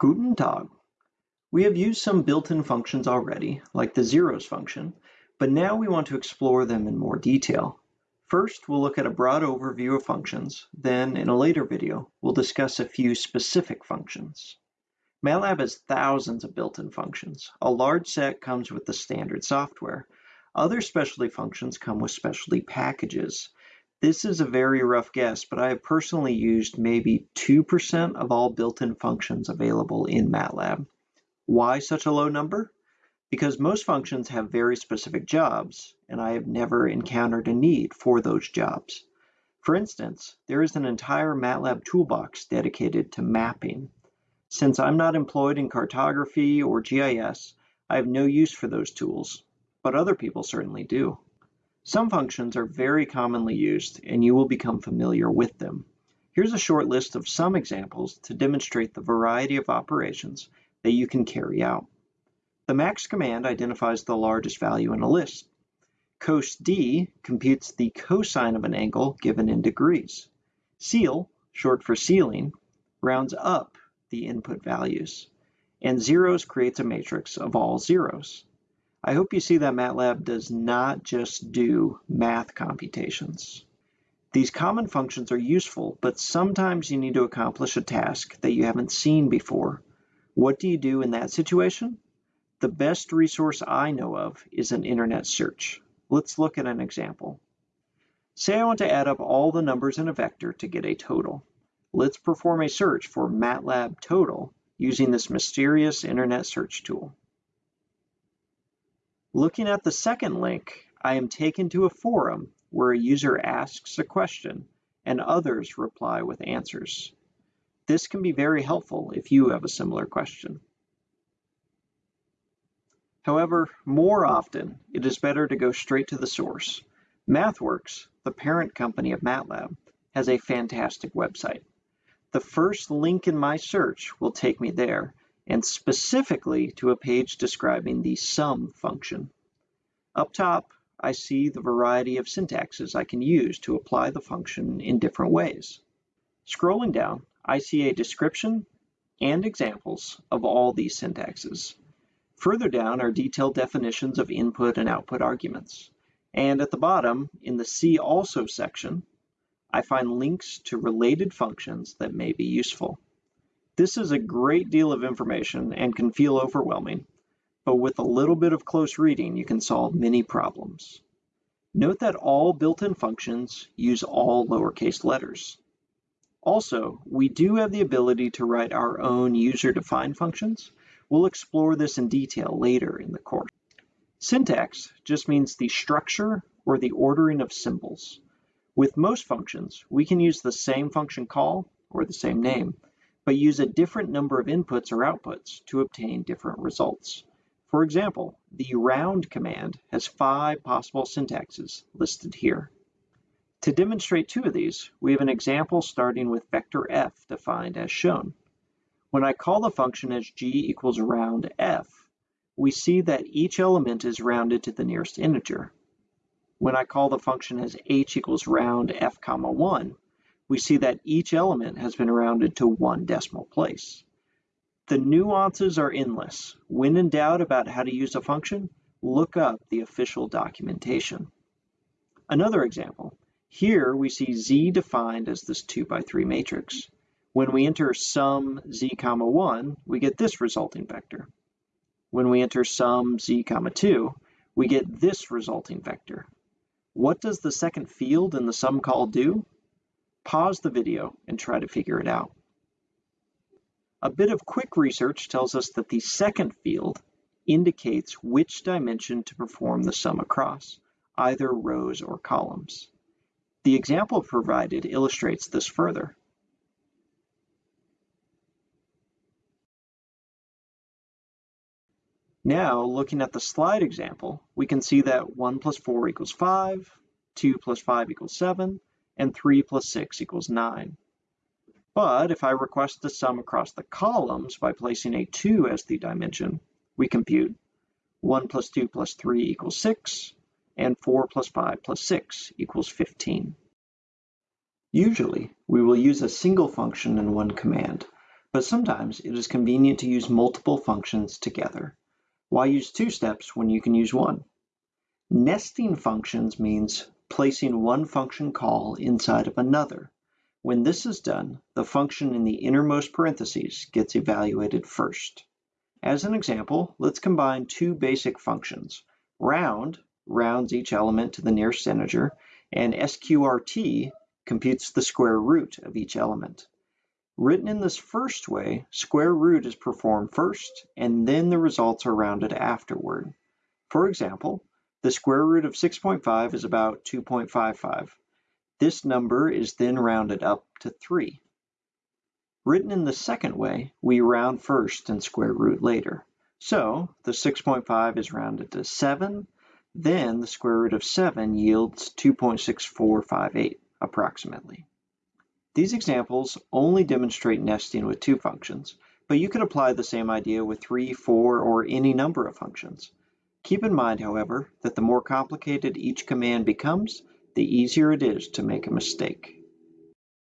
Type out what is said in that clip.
Guten Tag. We have used some built-in functions already, like the zeros function, but now we want to explore them in more detail. First, we'll look at a broad overview of functions, then in a later video, we'll discuss a few specific functions. MATLAB has thousands of built-in functions. A large set comes with the standard software. Other specialty functions come with specialty packages. This is a very rough guess, but I have personally used maybe 2% of all built-in functions available in MATLAB. Why such a low number? Because most functions have very specific jobs, and I have never encountered a need for those jobs. For instance, there is an entire MATLAB toolbox dedicated to mapping. Since I'm not employed in cartography or GIS, I have no use for those tools, but other people certainly do. Some functions are very commonly used and you will become familiar with them. Here's a short list of some examples to demonstrate the variety of operations that you can carry out. The max command identifies the largest value in a list. cosd computes the cosine of an angle given in degrees. Ceil, short for ceiling, rounds up the input values. And zeros creates a matrix of all zeros. I hope you see that MATLAB does not just do math computations. These common functions are useful, but sometimes you need to accomplish a task that you haven't seen before. What do you do in that situation? The best resource I know of is an internet search. Let's look at an example. Say I want to add up all the numbers in a vector to get a total. Let's perform a search for MATLAB total using this mysterious internet search tool. Looking at the second link, I am taken to a forum where a user asks a question and others reply with answers. This can be very helpful if you have a similar question. However, more often, it is better to go straight to the source. MathWorks, the parent company of MATLAB, has a fantastic website. The first link in my search will take me there, and specifically to a page describing the sum function. Up top, I see the variety of syntaxes I can use to apply the function in different ways. Scrolling down, I see a description and examples of all these syntaxes. Further down are detailed definitions of input and output arguments. And at the bottom, in the See Also section, I find links to related functions that may be useful. This is a great deal of information and can feel overwhelming, but with a little bit of close reading, you can solve many problems. Note that all built-in functions use all lowercase letters. Also, we do have the ability to write our own user-defined functions. We'll explore this in detail later in the course. Syntax just means the structure or the ordering of symbols. With most functions, we can use the same function call or the same name, but use a different number of inputs or outputs to obtain different results. For example, the round command has five possible syntaxes listed here. To demonstrate two of these, we have an example starting with vector f defined as shown. When I call the function as g equals round f, we see that each element is rounded to the nearest integer. When I call the function as h equals round f comma 1, we see that each element has been rounded to one decimal place. The nuances are endless. When in doubt about how to use a function, look up the official documentation. Another example. Here we see z defined as this 2 by 3 matrix. When we enter sum z comma 1, we get this resulting vector. When we enter sum z comma 2, we get this resulting vector. What does the second field in the sum call do? Pause the video and try to figure it out. A bit of quick research tells us that the second field indicates which dimension to perform the sum across, either rows or columns. The example provided illustrates this further. Now, looking at the slide example, we can see that 1 plus 4 equals 5, 2 plus 5 equals 7, and 3 plus 6 equals 9. But if I request the sum across the columns by placing a 2 as the dimension, we compute 1 plus 2 plus 3 equals 6, and 4 plus 5 plus 6 equals 15. Usually, we will use a single function in one command, but sometimes it is convenient to use multiple functions together. Why use two steps when you can use one? Nesting functions means placing one function call inside of another. When this is done, the function in the innermost parentheses gets evaluated first. As an example, let's combine two basic functions. Round rounds each element to the nearest integer, and sqrt computes the square root of each element. Written in this first way, square root is performed first, and then the results are rounded afterward. For example, the square root of 6.5 is about 2.55. This number is then rounded up to 3. Written in the second way, we round first and square root later. So the 6.5 is rounded to 7, then the square root of 7 yields 2.6458 approximately. These examples only demonstrate nesting with two functions, but you could apply the same idea with three, four, or any number of functions. Keep in mind, however, that the more complicated each command becomes, the easier it is to make a mistake.